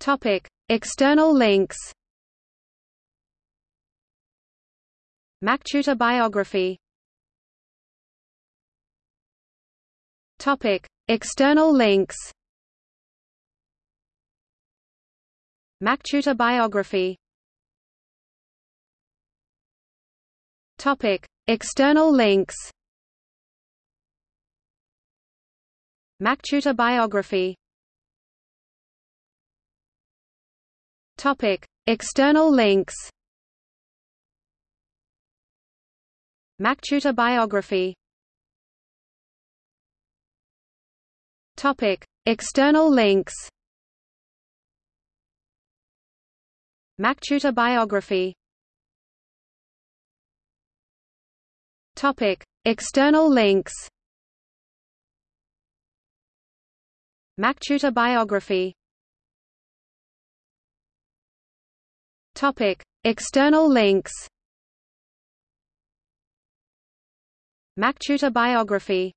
Topic: External links. MacTutor biography. Topic: External links. MacTutor biography. Topic: External links. MacTutor biography. Topic: External links. MacTutor biography. Topic: External links. MacTutor biography. Topic: External links. MacTutor biography. Topic: External links. MacTutor biography